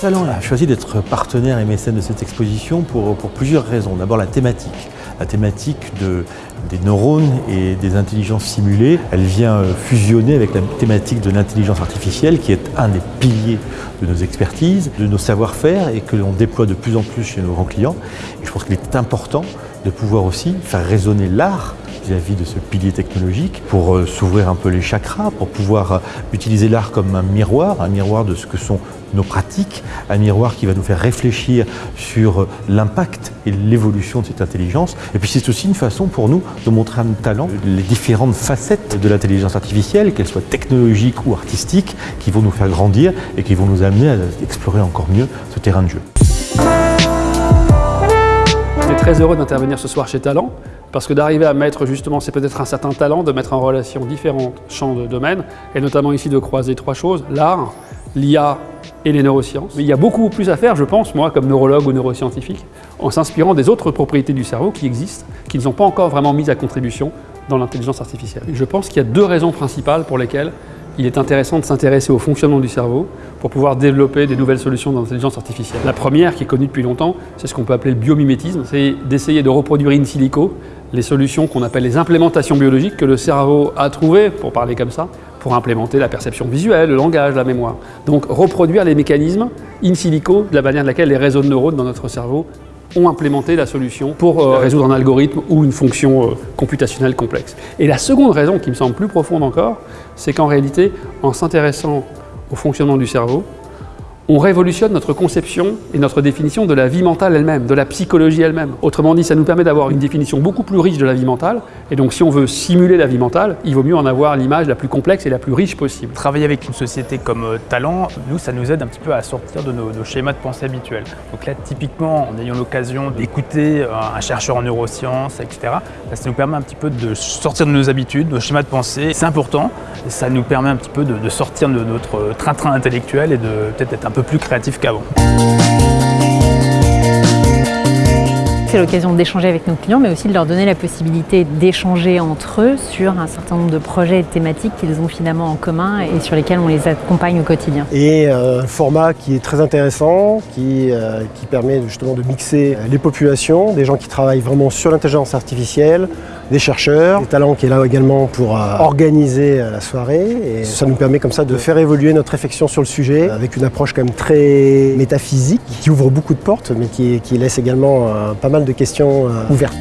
Talent a choisi d'être partenaire et mécène de cette exposition pour, plusieurs raisons. D'abord la thématique. La thématique de, des neurones et des intelligences simulées, elle vient euh, fusionner avec la thématique de l'intelligence artificielle qui est un des piliers de nos expertises, de nos savoir-faire et que l'on déploie de plus en plus chez nos grands clients. Et je pense qu'il est important de pouvoir aussi faire résonner l'art vis-à-vis de ce pilier technologique pour euh, s'ouvrir un peu les chakras, pour pouvoir euh, utiliser l'art comme un miroir, un miroir de ce que sont nos pratiques, un miroir qui va nous faire réfléchir sur euh, l'impact et l'évolution de cette intelligence. Et puis c'est aussi une façon pour nous de montrer un talent, les différentes facettes de l'intelligence artificielle, qu'elles soient technologiques ou artistiques, qui vont nous faire grandir et qui vont nous amener à explorer encore mieux ce terrain de jeu. Très heureux d'intervenir ce soir chez Talent parce que d'arriver à mettre justement, c'est peut-être un certain talent de mettre en relation différents champs de domaines, et notamment ici de croiser trois choses, l'art, l'IA et les neurosciences. Mais il y a beaucoup plus à faire, je pense, moi, comme neurologue ou neuroscientifique, en s'inspirant des autres propriétés du cerveau qui existent, qui ne sont pas encore vraiment mises à contribution dans l'intelligence artificielle. je pense qu'il y a deux raisons principales pour lesquelles il est intéressant de s'intéresser au fonctionnement du cerveau pour pouvoir développer des nouvelles solutions d'intelligence artificielle. La première, qui est connue depuis longtemps, c'est ce qu'on peut appeler le biomimétisme, c'est d'essayer de reproduire in silico les solutions qu'on appelle les implémentations biologiques que le cerveau a trouvées, pour parler comme ça, pour implémenter la perception visuelle, le langage, la mémoire. Donc reproduire les mécanismes in silico de la manière de laquelle les réseaux de neurones dans notre cerveau ont implémenté la solution pour euh, résoudre un algorithme ou une fonction euh, computationnelle complexe. Et la seconde raison, qui me semble plus profonde encore, c'est qu'en réalité, en s'intéressant au fonctionnement du cerveau, on révolutionne notre conception et notre définition de la vie mentale elle-même, de la psychologie elle-même. Autrement dit, ça nous permet d'avoir une définition beaucoup plus riche de la vie mentale, et donc si on veut simuler la vie mentale, il vaut mieux en avoir l'image la plus complexe et la plus riche possible. Travailler avec une société comme euh, Talent, nous, ça nous aide un petit peu à sortir de nos, schémas de pensée habituels. Donc là, typiquement, en ayant l'occasion d'écouter euh, un chercheur en neurosciences, etc., bah, ça nous permet un petit peu de sortir de nos habitudes, de nos schémas de pensée. C'est important, ça nous permet un petit peu de, de sortir de notre train-train intellectuel et de peut-être être un peu plus créatif qu'avant. C'est l'occasion d'échanger avec nos clients, mais aussi de leur donner la possibilité d'échanger entre eux sur un certain nombre de projets et de thématiques qu'ils ont finalement en commun et sur lesquels on les accompagne au quotidien. Et euh, un format qui est très intéressant, qui, euh, qui permet justement de mixer les populations, des gens qui travaillent vraiment sur l'intelligence artificielle, des chercheurs, des talents qui est là également pour euh, organiser la soirée. Et ça nous permet comme ça de faire évoluer notre réflexion sur le sujet avec une approche quand même très métaphysique qui ouvre beaucoup de portes mais qui laisse également pas mal de questions ouvertes.